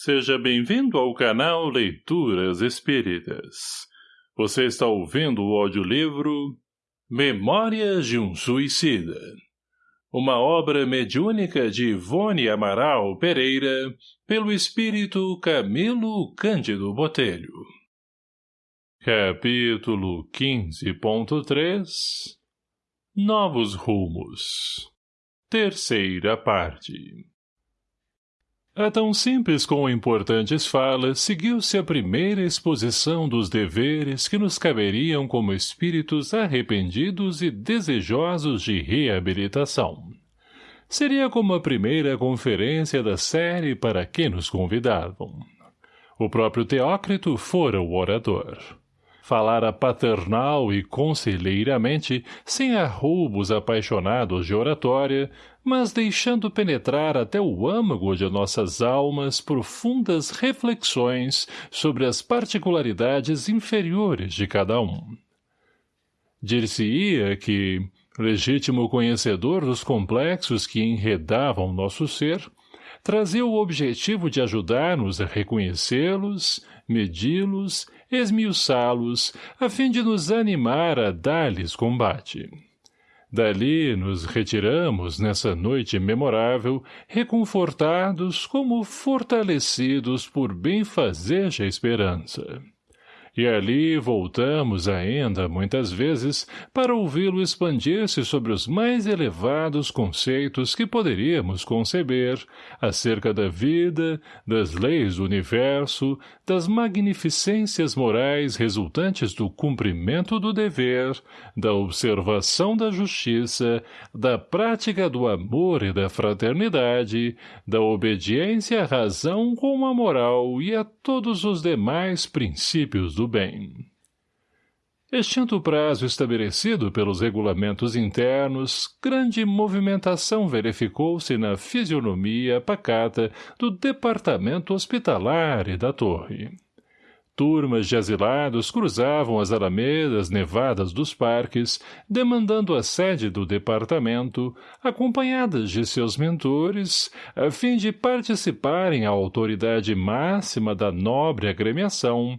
Seja bem-vindo ao canal Leituras Espíritas. Você está ouvindo o audiolivro Memórias de um Suicida. Uma obra mediúnica de Ivone Amaral Pereira, pelo espírito Camilo Cândido Botelho. Capítulo 15.3 Novos Rumos Terceira parte a tão simples como importantes falas seguiu-se a primeira exposição dos deveres que nos caberiam como espíritos arrependidos e desejosos de reabilitação. Seria como a primeira conferência da série para que nos convidavam. O próprio Teócrito fora o orador falara paternal e conselheiramente, sem arroubos apaixonados de oratória, mas deixando penetrar até o âmago de nossas almas profundas reflexões sobre as particularidades inferiores de cada um. Dir-se-ia que, legítimo conhecedor dos complexos que enredavam nosso ser, trazia o objetivo de ajudar-nos a reconhecê-los, medi-los, esmiuçá-los, a fim de nos animar a dar-lhes combate. Dali nos retiramos nessa noite memorável, reconfortados como fortalecidos por benfazeja esperança. E ali voltamos ainda, muitas vezes, para ouvi-lo expandir-se sobre os mais elevados conceitos que poderíamos conceber acerca da vida, das leis do universo, das magnificências morais resultantes do cumprimento do dever, da observação da justiça, da prática do amor e da fraternidade, da obediência à razão com a moral e a todos os demais princípios do bem. Extinto o prazo estabelecido pelos regulamentos internos, grande movimentação verificou-se na fisionomia pacata do departamento hospitalar e da torre. Turmas de asilados cruzavam as alamedas nevadas dos parques, demandando a sede do departamento, acompanhadas de seus mentores, a fim de participarem à autoridade máxima da nobre agremiação,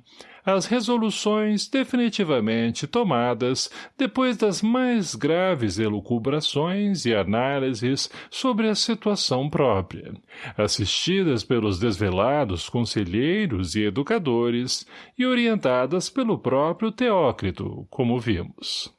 as resoluções definitivamente tomadas depois das mais graves elucubrações e análises sobre a situação própria, assistidas pelos desvelados conselheiros e educadores e orientadas pelo próprio Teócrito, como vimos.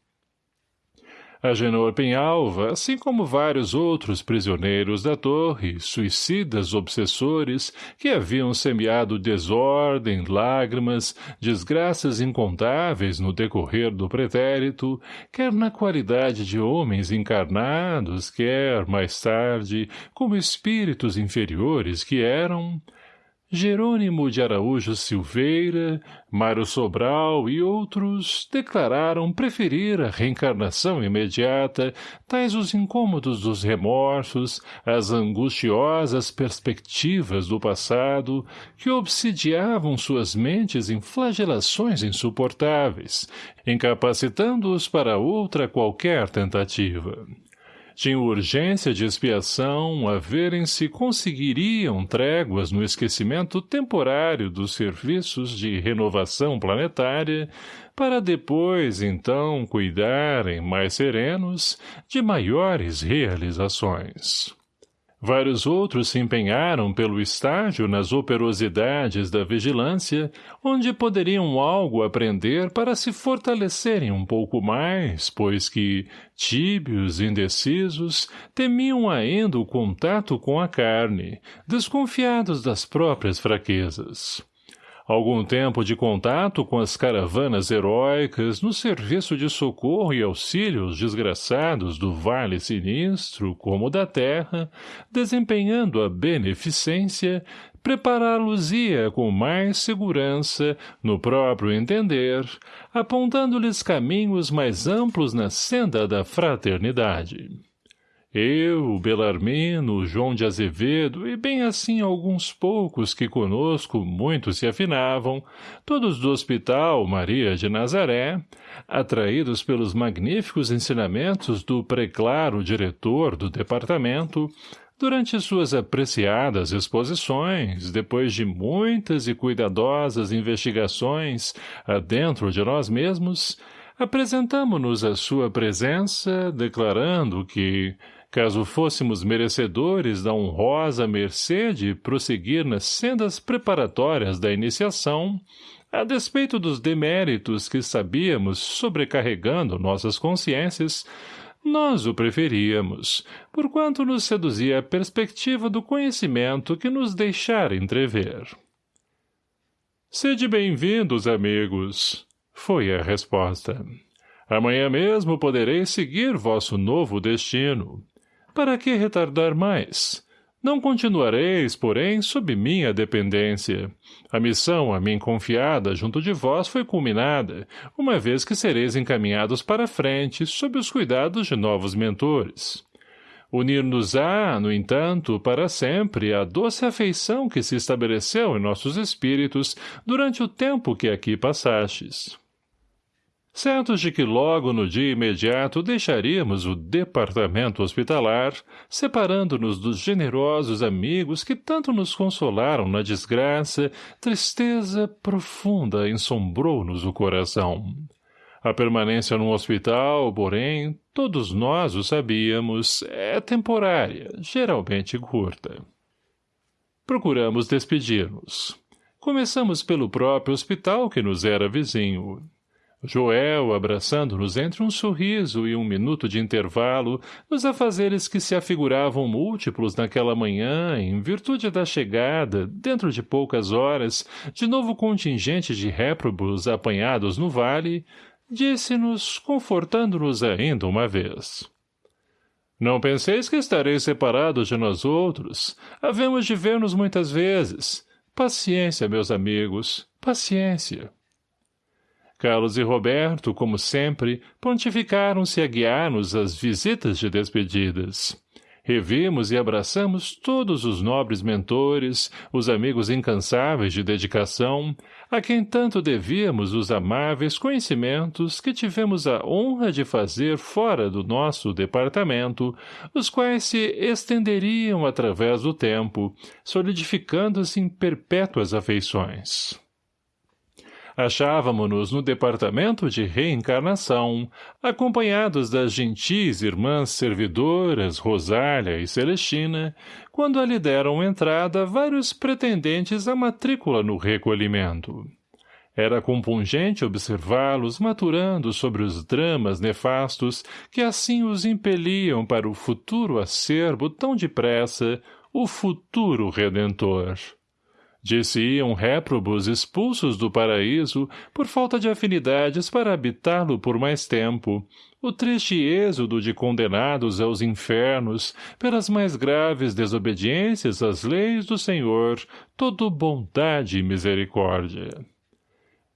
Agenor Penhalva, assim como vários outros prisioneiros da torre, suicidas obsessores, que haviam semeado desordem, lágrimas, desgraças incontáveis no decorrer do pretérito, quer na qualidade de homens encarnados, quer, mais tarde, como espíritos inferiores que eram, Jerônimo de Araújo Silveira, Mário Sobral e outros declararam preferir a reencarnação imediata, tais os incômodos dos remorsos, as angustiosas perspectivas do passado, que obsidiavam suas mentes em flagelações insuportáveis, incapacitando-os para outra qualquer tentativa tinham urgência de expiação a verem se conseguiriam tréguas no esquecimento temporário dos serviços de renovação planetária, para depois, então, cuidarem, mais serenos, de maiores realizações. Vários outros se empenharam pelo estágio nas operosidades da vigilância, onde poderiam algo aprender para se fortalecerem um pouco mais, pois que, tíbios, indecisos, temiam ainda o contato com a carne, desconfiados das próprias fraquezas. Algum tempo de contato com as caravanas heróicas no serviço de socorro e auxílio aos desgraçados do Vale Sinistro como da Terra, desempenhando a beneficência, prepará-los-ia com mais segurança, no próprio entender, apontando-lhes caminhos mais amplos na senda da fraternidade. Eu, Belarmino, João de Azevedo e bem assim alguns poucos que conosco muito se afinavam, todos do Hospital Maria de Nazaré, atraídos pelos magníficos ensinamentos do preclaro diretor do departamento, Durante suas apreciadas exposições, depois de muitas e cuidadosas investigações adentro de nós mesmos, apresentamo-nos à sua presença, declarando que, caso fôssemos merecedores da honrosa mercê de prosseguir nas sendas preparatórias da iniciação, a despeito dos deméritos que sabíamos sobrecarregando nossas consciências, nós o preferíamos, porquanto nos seduzia a perspectiva do conhecimento que nos deixara entrever. Sede bem-vindos, amigos, foi a resposta. Amanhã mesmo podereis seguir vosso novo destino. Para que retardar mais? Não continuareis, porém, sob minha dependência. A missão a mim confiada junto de vós foi culminada, uma vez que sereis encaminhados para frente sob os cuidados de novos mentores. Unir-nos-á, no entanto, para sempre a doce afeição que se estabeleceu em nossos espíritos durante o tempo que aqui passastes certos de que logo no dia imediato deixaríamos o departamento hospitalar, separando-nos dos generosos amigos que tanto nos consolaram na desgraça, tristeza profunda ensombrou-nos o coração. A permanência num hospital, porém, todos nós o sabíamos, é temporária, geralmente curta. Procuramos despedir-nos. Começamos pelo próprio hospital que nos era vizinho. Joel, abraçando-nos entre um sorriso e um minuto de intervalo, nos afazeres que se afiguravam múltiplos naquela manhã, em virtude da chegada, dentro de poucas horas, de novo contingente de réprobos apanhados no vale, disse-nos, confortando-nos ainda uma vez. Não penseis que estareis separados de nós outros. Havemos de ver-nos muitas vezes. Paciência, meus amigos, paciência. Carlos e Roberto, como sempre, pontificaram-se a guiar-nos às visitas de despedidas. Revimos e abraçamos todos os nobres mentores, os amigos incansáveis de dedicação, a quem tanto devíamos os amáveis conhecimentos que tivemos a honra de fazer fora do nosso departamento, os quais se estenderiam através do tempo, solidificando-se em perpétuas afeições. Achávamo-nos no departamento de reencarnação, acompanhados das gentis irmãs servidoras Rosália e Celestina, quando ali deram entrada vários pretendentes à matrícula no recolhimento. Era compungente observá-los maturando sobre os dramas nefastos que assim os impeliam para o futuro acerbo tão depressa, o futuro redentor. Disse-iam réprobos expulsos do paraíso por falta de afinidades para habitá-lo por mais tempo, o triste êxodo de condenados aos infernos pelas mais graves desobediências às leis do Senhor, todo bondade e misericórdia.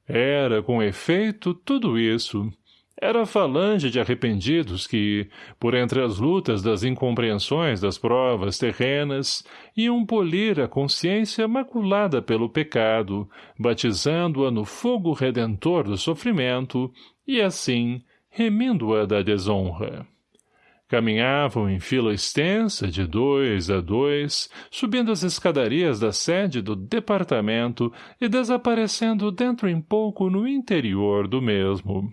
Era, com efeito, tudo isso, era a falange de arrependidos que, por entre as lutas das incompreensões das provas terrenas, iam polir a consciência maculada pelo pecado, batizando-a no fogo redentor do sofrimento, e assim, remindo-a da desonra. Caminhavam em fila extensa, de dois a dois, subindo as escadarias da sede do departamento e desaparecendo dentro em pouco no interior do mesmo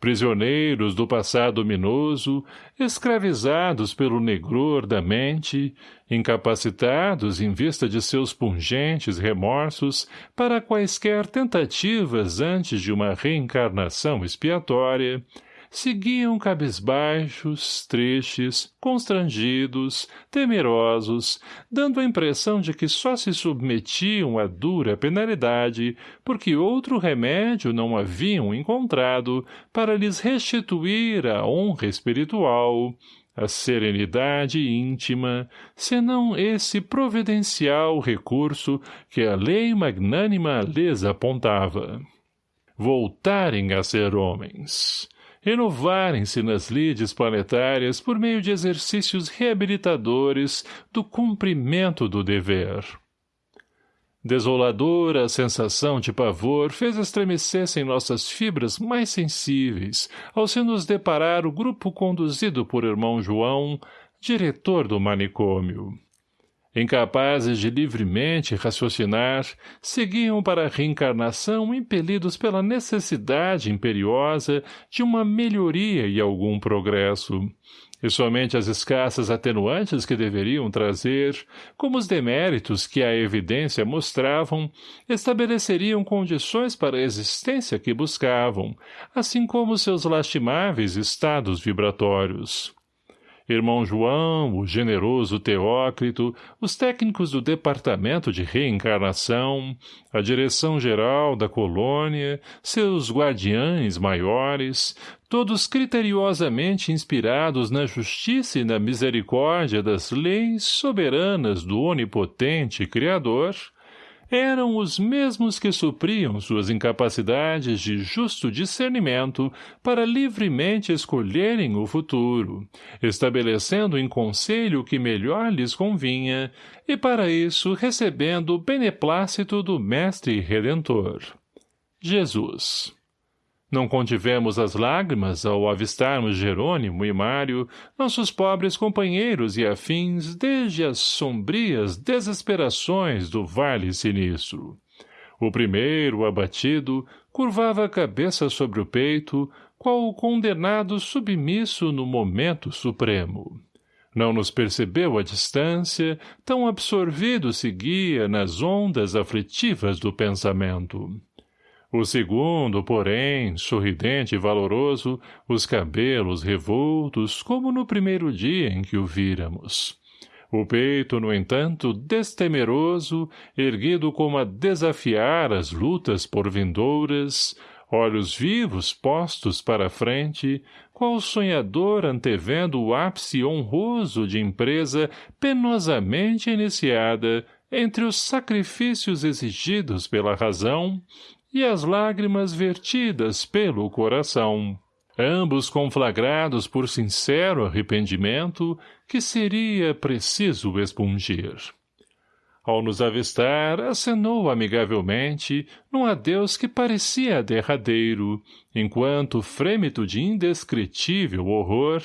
prisioneiros do passado minoso, escravizados pelo negror da mente, incapacitados em vista de seus pungentes remorsos para quaisquer tentativas antes de uma reencarnação expiatória, seguiam cabisbaixos, tristes, constrangidos, temerosos, dando a impressão de que só se submetiam à dura penalidade porque outro remédio não haviam encontrado para lhes restituir a honra espiritual, a serenidade íntima, senão esse providencial recurso que a lei magnânima lhes apontava. Voltarem a ser homens renovarem-se nas lides planetárias por meio de exercícios reabilitadores do cumprimento do dever. Desoladora a sensação de pavor fez estremecessem nossas fibras mais sensíveis ao se nos deparar o grupo conduzido por irmão João, diretor do manicômio. Incapazes de livremente raciocinar, seguiam para a reencarnação impelidos pela necessidade imperiosa de uma melhoria e algum progresso. E somente as escassas atenuantes que deveriam trazer, como os deméritos que a evidência mostravam, estabeleceriam condições para a existência que buscavam, assim como seus lastimáveis estados vibratórios irmão João, o generoso Teócrito, os técnicos do Departamento de Reencarnação, a direção-geral da colônia, seus guardiães maiores, todos criteriosamente inspirados na justiça e na misericórdia das leis soberanas do onipotente Criador, eram os mesmos que supriam suas incapacidades de justo discernimento para livremente escolherem o futuro, estabelecendo em conselho o que melhor lhes convinha, e para isso recebendo o beneplácito do Mestre Redentor. Jesus. Não contivemos as lágrimas ao avistarmos Jerônimo e Mário, nossos pobres companheiros e afins, desde as sombrias desesperações do vale sinistro. O primeiro, abatido, curvava a cabeça sobre o peito, qual o condenado submisso no momento supremo. Não nos percebeu à distância, tão absorvido seguia nas ondas aflitivas do pensamento. O segundo, porém, sorridente e valoroso, os cabelos revoltos, como no primeiro dia em que o víramos. O peito, no entanto, destemeroso, erguido como a desafiar as lutas por vindouras, olhos vivos postos para a frente, qual sonhador antevendo o ápice honroso de empresa penosamente iniciada entre os sacrifícios exigidos pela razão e as lágrimas vertidas pelo coração, ambos conflagrados por sincero arrependimento que seria preciso expungir. Ao nos avistar, acenou amigavelmente, num adeus que parecia derradeiro, enquanto, frêmito de indescritível horror,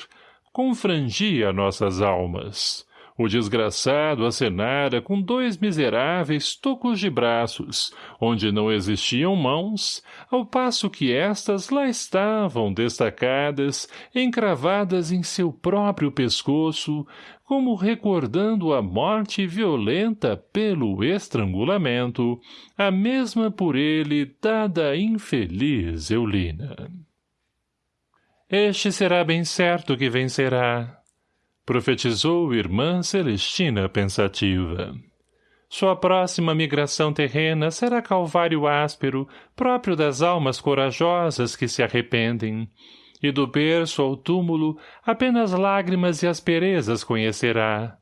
confrangia nossas almas. O desgraçado acenara com dois miseráveis tocos de braços, onde não existiam mãos, ao passo que estas lá estavam destacadas, encravadas em seu próprio pescoço, como recordando a morte violenta pelo estrangulamento, a mesma por ele dada à infeliz Eulina. Este será bem certo que vencerá, profetizou irmã Celestina pensativa. Sua próxima migração terrena será calvário áspero, próprio das almas corajosas que se arrependem, e do berço ao túmulo apenas lágrimas e asperezas conhecerá.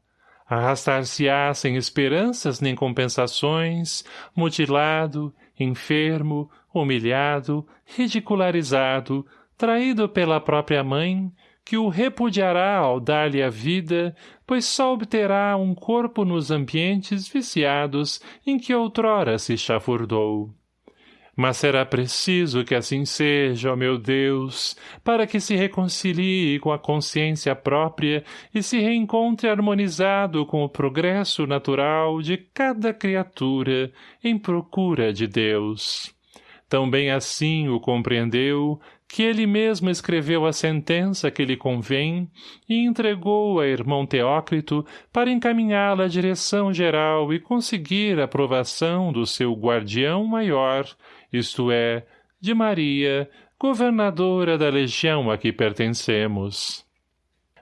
Arrastar-se-á sem esperanças nem compensações, mutilado, enfermo, humilhado, ridicularizado, traído pela própria mãe, que o repudiará ao dar-lhe a vida, pois só obterá um corpo nos ambientes viciados em que outrora se chafurdou. Mas será preciso que assim seja, ó meu Deus, para que se reconcilie com a consciência própria e se reencontre harmonizado com o progresso natural de cada criatura em procura de Deus. Também assim o compreendeu, que ele mesmo escreveu a sentença que lhe convém e entregou a irmão Teócrito para encaminhá-la à direção geral e conseguir a aprovação do seu guardião maior, isto é, de Maria, governadora da legião a que pertencemos.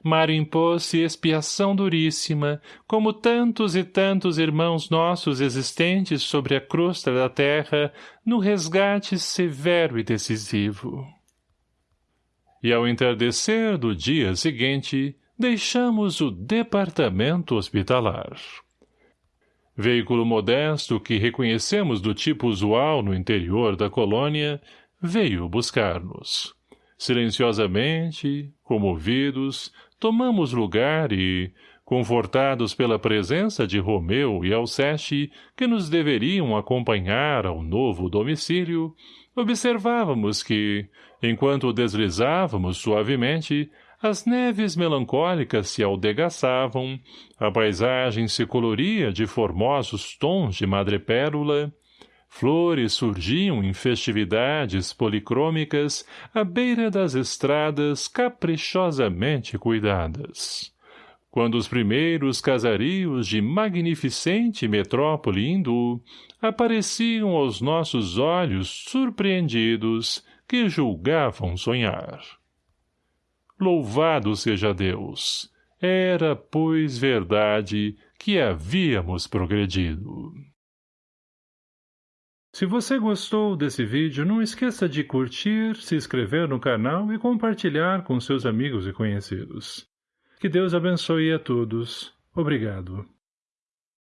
Mário impôs-se expiação duríssima, como tantos e tantos irmãos nossos existentes sobre a crosta da terra, no resgate severo e decisivo e ao entardecer do dia seguinte, deixamos o departamento hospitalar. Veículo modesto que reconhecemos do tipo usual no interior da colônia, veio buscar-nos. Silenciosamente, comovidos, tomamos lugar e, confortados pela presença de Romeu e Alceste, que nos deveriam acompanhar ao novo domicílio, observávamos que, enquanto deslizávamos suavemente, As neves melancólicas se aldegaçavam, a paisagem se coloria de formosos tons de madrepérola, flores surgiam em festividades policrômicas à beira das estradas caprichosamente cuidadas. Quando os primeiros casarios de magnificente metrópole hindu apareciam aos nossos olhos surpreendidos que julgavam sonhar. Louvado seja Deus! Era, pois, verdade que havíamos progredido. Se você gostou desse vídeo, não esqueça de curtir, se inscrever no canal e compartilhar com seus amigos e conhecidos. Que Deus abençoe a todos. Obrigado.